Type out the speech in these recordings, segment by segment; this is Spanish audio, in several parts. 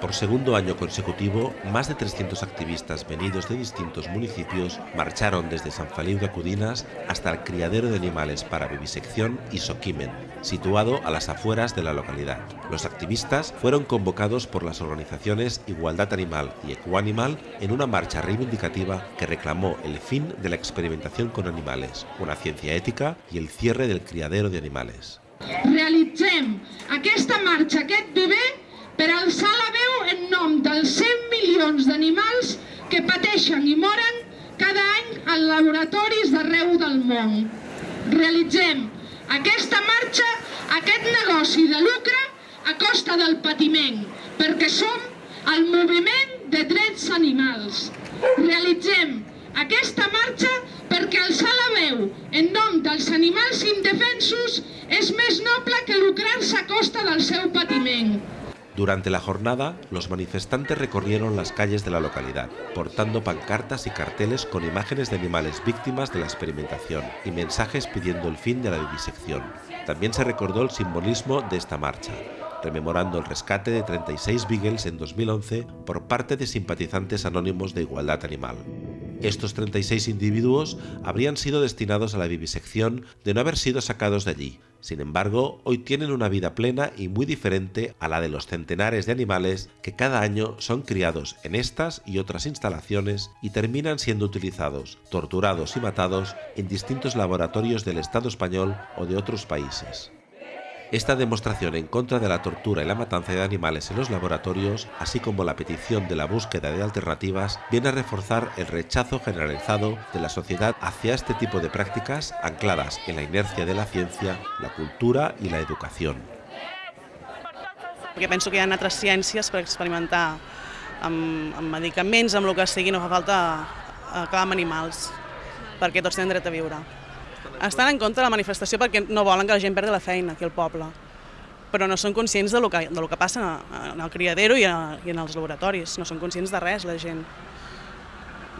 Por segundo año consecutivo, más de 300 activistas venidos de distintos municipios marcharon desde San Feliu de Acudinas hasta el criadero de animales para vivisección y Soquimen, situado a las afueras de la localidad. Los activistas fueron convocados por las organizaciones Igualdad Animal y Ecoanimal en una marcha reivindicativa que reclamó el fin de la experimentación con animales, una ciencia ética y el cierre del criadero de animales. Realitzem aquesta marxa, aquest bebè per alçar la dels 100 milions d'animals que pateixen i moren cada any en laboratoris d'arreu del món. Realitzem aquesta marxa, aquest negoci de lucre a costa del patiment, perquè som el moviment de drets animals. Realitzem aquesta marxa perquè alçar la veu en nom dels animals indefensos és més noble que lucrar-se a costa del seu patiment. Durante la jornada, los manifestantes recorrieron las calles de la localidad, portando pancartas y carteles con imágenes de animales víctimas de la experimentación y mensajes pidiendo el fin de la vivisección. También se recordó el simbolismo de esta marcha, rememorando el rescate de 36 beagles en 2011 por parte de simpatizantes anónimos de Igualdad Animal. Estos 36 individuos habrían sido destinados a la vivisección de no haber sido sacados de allí. Sin embargo, hoy tienen una vida plena y muy diferente a la de los centenares de animales que cada año son criados en estas y otras instalaciones y terminan siendo utilizados, torturados y matados en distintos laboratorios del Estado español o de otros países. Esta demostración en contra de la tortura y la matanza de animales en los laboratorios, así como la petición de la búsqueda de alternativas, viene a reforzar el rechazo generalizado de la sociedad hacia este tipo de prácticas ancladas en la inercia de la ciencia, la cultura i la educació. Perquè penso que hi ha altres ciències per experimentar amb, amb medicaments, amb el que sigui, no fa falta acabar amb animals, perquè tots tenen dret a viure. Estan en contra de la manifestació perquè no volen que la gent perdi la feina aquí al poble, però no són conscients de lo que, de que passa en el criadero i, a, i en els laboratoris, no són conscients de res la gent.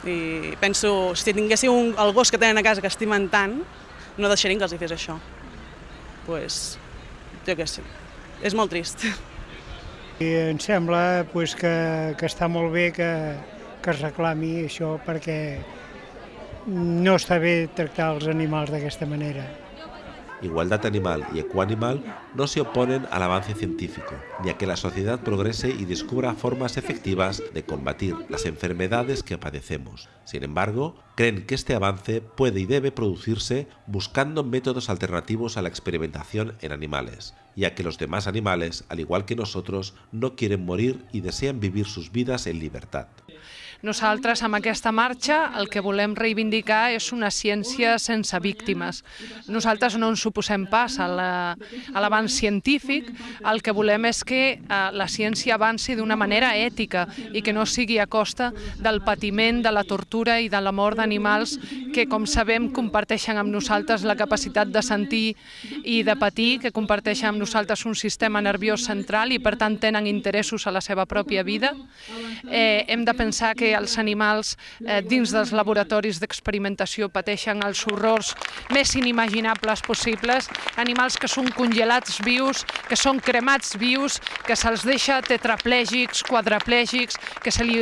I penso, si tinguéssiu un, el gos que tenen a casa que estimen tant, no deixarien que els hi fes això. Doncs, pues, jo què sé, és molt trist. I em sembla pues, que, que està molt bé que, que es reclami això perquè no està bé tractar els animals d'aquesta manera. Igualdad Animal y Ecoanimal no se oponen al avance científico, ni a que la sociedad progrese y descubra formas efectivas de combatir las enfermedades que padecemos. Sin embargo, creen que este avance puede y debe producirse buscando métodos alternativos a la experimentación en animales, ya que los demás animales, al igual que nosotros, no quieren morir y desean vivir sus vidas en libertad. Nosaltres, amb aquesta marxa, el que volem reivindicar és una ciència sense víctimes. Nosaltres no ens suposem pas a l'avanç científic, el que volem és que eh, la ciència avanci d'una manera ètica i que no sigui a costa del patiment, de la tortura i de la mort d'animals que, com sabem, comparteixen amb nosaltres la capacitat de sentir i de patir, que comparteixen amb nosaltres un sistema nerviós central i, per tant, tenen interessos a la seva pròpia vida. Eh, hem de pensar que els animals eh, dins dels laboratoris d'experimentació pateixen els horrors més inimaginables possibles, animals que són congelats vius, que són cremats vius, que se'ls deixa tetraplègics, quadraplègics, que se li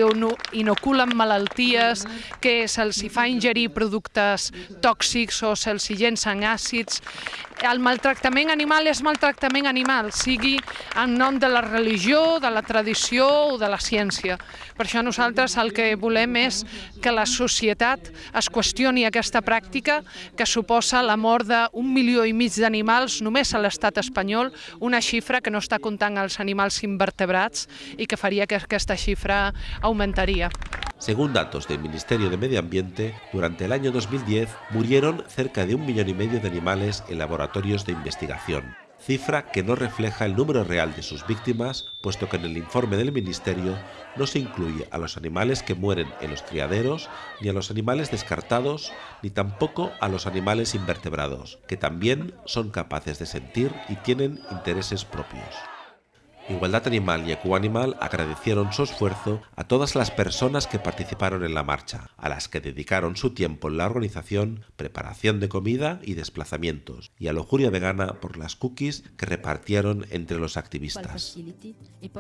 inoculen malalties, que se'ls fa ingerir productes tòxics o se'ls llencen àcids. El maltractament animal és maltractament animal, sigui en nom de la religió, de la tradició o de la ciència. Per això nosaltres el que volem és que la societat es qüestioni aquesta pràctica que suposa la mort d'un milió i mig d'animals només a l'estat espanyol, una xifra que no està comptant els animals invertebrats i que faria que aquesta xifra augmentaria. Según datos del Ministerio de Medio Ambiente, durante el año 2010 murieron cerca de un millón y medio de animales en laboratorios de investigación, cifra que no refleja el número real de sus víctimas, puesto que en el informe del Ministerio no se incluye a los animales que mueren en los criaderos, ni a los animales descartados, ni tampoco a los animales invertebrados, que también son capaces de sentir y tienen intereses propios. Igualdad Animal y Ecoanimal agradecieron su esfuerzo a todas las personas que participaron en la marcha, a las que dedicaron su tiempo en la organización, preparación de comida y desplazamientos, y a Lojuria Vegana por las cookies que repartieron entre los activistas.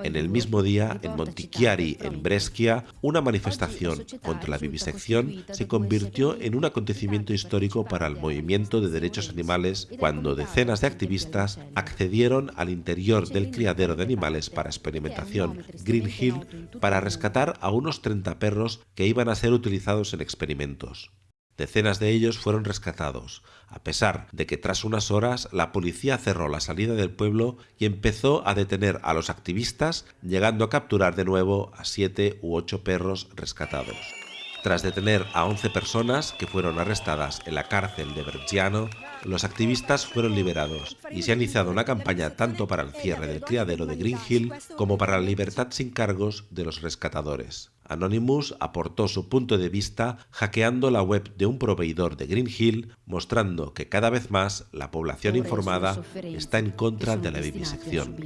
En el mismo día, en Montichiari, en Brescia, una manifestación contra la vivisección se convirtió en un acontecimiento histórico para el movimiento de derechos animales cuando decenas de activistas accedieron al interior del criadero de animales para experimentación Green Hill para rescatar a unos 30 perros que iban a ser utilizados en experimentos. Decenas de ellos fueron rescatados, a pesar de que tras unas horas la policía cerró la salida del pueblo y empezó a detener a los activistas, llegando a capturar de nuevo a siete u ocho perros rescatados. Tras detener a 11 personas que fueron arrestadas en la cárcel de Bergiano, los activistas fueron liberados y se ha iniciado una campaña tanto para el cierre del criadero de Green Hill como para la libertad sin cargos de los rescatadores. Anonymous aportó su punto de vista hackeando la web de un proveedor de Green Hill, mostrando que cada vez más la población informada está en contra de la vivisección.